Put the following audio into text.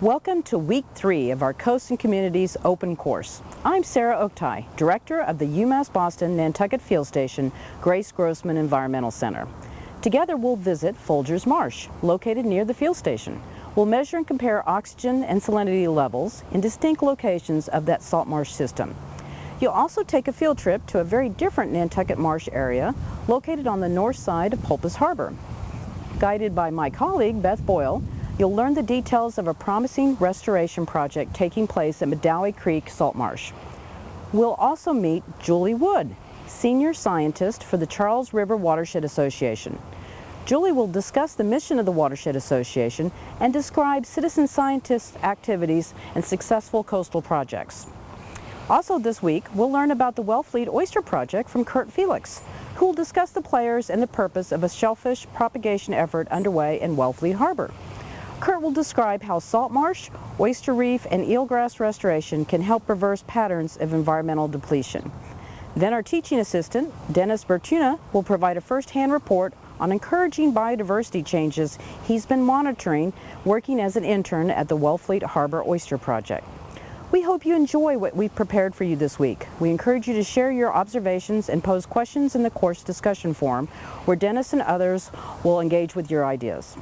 Welcome to week three of our Coast and Communities Open Course. I'm Sarah Oktay, Director of the UMass Boston Nantucket Field Station Grace Grossman Environmental Center. Together we'll visit Folgers Marsh, located near the field station. We'll measure and compare oxygen and salinity levels in distinct locations of that salt marsh system. You'll also take a field trip to a very different Nantucket Marsh area located on the north side of Polpis Harbor. Guided by my colleague Beth Boyle, You'll learn the details of a promising restoration project taking place at Medouie Creek Salt Marsh. We'll also meet Julie Wood, Senior Scientist for the Charles River Watershed Association. Julie will discuss the mission of the Watershed Association and describe citizen scientists' activities and successful coastal projects. Also this week, we'll learn about the Wellfleet Oyster Project from Kurt Felix, who will discuss the players and the purpose of a shellfish propagation effort underway in Wellfleet Harbor. Kurt will describe how salt marsh, oyster reef, and eelgrass restoration can help reverse patterns of environmental depletion. Then our teaching assistant, Dennis Bertuna, will provide a first-hand report on encouraging biodiversity changes he's been monitoring working as an intern at the Wellfleet Harbor Oyster Project. We hope you enjoy what we've prepared for you this week. We encourage you to share your observations and pose questions in the course discussion forum where Dennis and others will engage with your ideas.